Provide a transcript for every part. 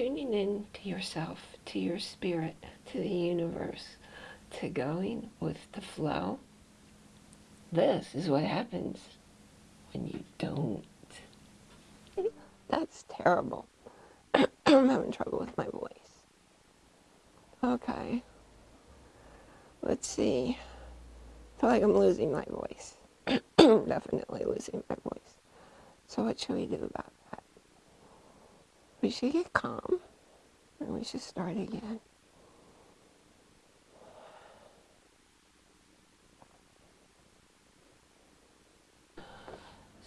tuning in to yourself, to your spirit, to the universe, to going with the flow, this is what happens when you don't. That's terrible. I'm having trouble with my voice. Okay. Let's see. I feel like I'm losing my voice. Definitely losing my voice. So what should we do about that? We should get calm and we should start again.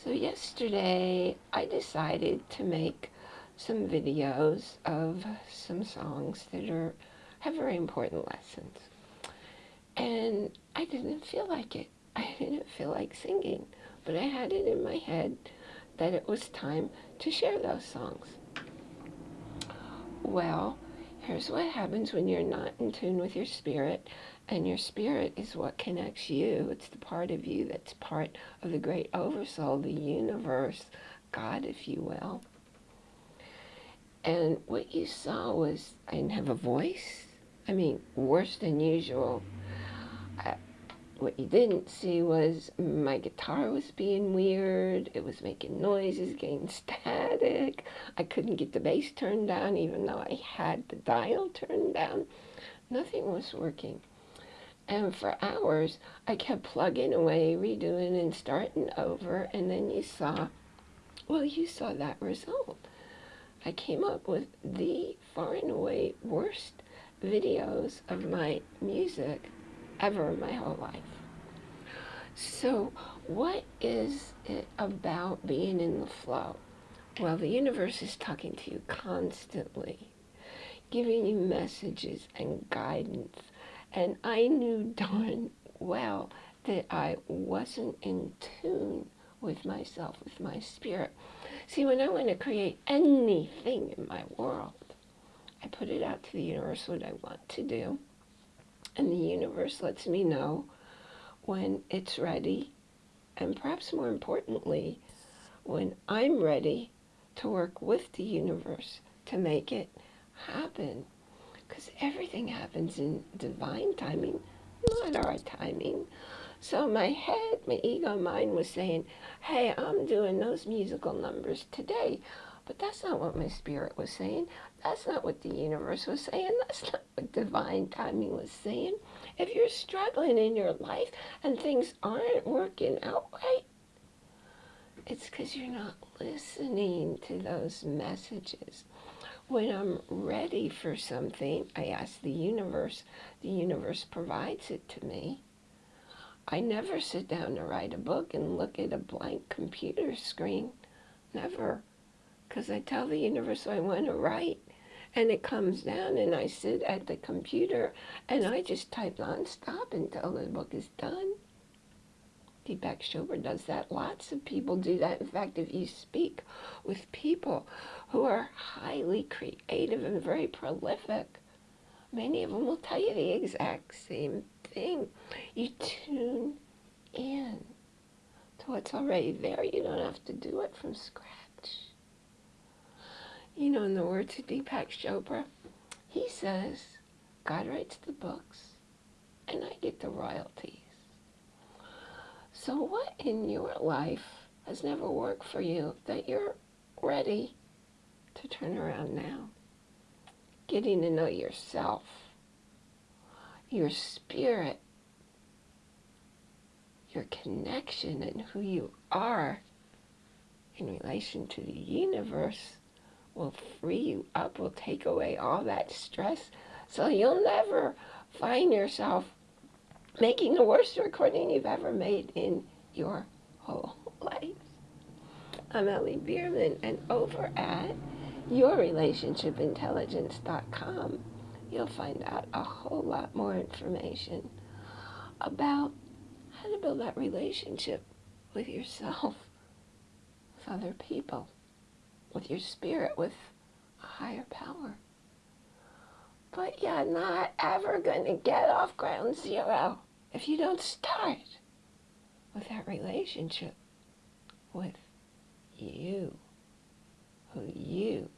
So yesterday I decided to make some videos of some songs that are have very important lessons. And I didn't feel like it. I didn't feel like singing, but I had it in my head that it was time to share those songs. Well, here's what happens when you're not in tune with your spirit and your spirit is what connects you. It's the part of you that's part of the great oversoul, the universe, God, if you will. And what you saw was I didn't have a voice. I mean, worse than usual. I, what you didn't see was my guitar was being weird. It was making noises, getting static. I couldn't get the bass turned down even though I had the dial turned down. Nothing was working. And for hours, I kept plugging away, redoing and starting over. And then you saw, well, you saw that result. I came up with the far and away worst videos of my music ever in my whole life. So what is it about being in the flow? Well, the universe is talking to you constantly, giving you messages and guidance and I knew darn well that I wasn't in tune with myself, with my spirit. See, when I want to create anything in my world, I put it out to the universe what I want to do. And the universe lets me know when it's ready. And perhaps more importantly, when I'm ready to work with the universe to make it happen. Because everything happens in divine timing, not our timing. So my head, my ego mind was saying, hey, I'm doing those musical numbers today. But that's not what my spirit was saying. That's not what the universe was saying. That's not what divine timing was saying. If you're struggling in your life and things aren't working out right, it's because you're not listening to those messages. When I'm ready for something, I ask the universe. The universe provides it to me. I never sit down to write a book and look at a blank computer screen. Never. Because I tell the universe I want to write. And it comes down and I sit at the computer and I just type nonstop until the book is done. Deepak Chopra does that. Lots of people do that. In fact, if you speak with people who are highly creative and very prolific, many of them will tell you the exact same thing. You tune in to what's already there. You don't have to do it from scratch. You know, in the words of Deepak Chopra, he says, God writes the books and I get the royalties. So what in your life has never worked for you that you're ready to turn around now? Getting to know yourself, your spirit, your connection and who you are in relation to the universe will free you up, will take away all that stress so you'll never find yourself making the worst recording you've ever made in your whole life. I'm Ellie Bierman, and over at yourrelationshipintelligence.com, you'll find out a whole lot more information about how to build that relationship with yourself, with other people, with your spirit, with a higher power. But you're not ever going to get off ground zero if you don't start with that relationship with you, who you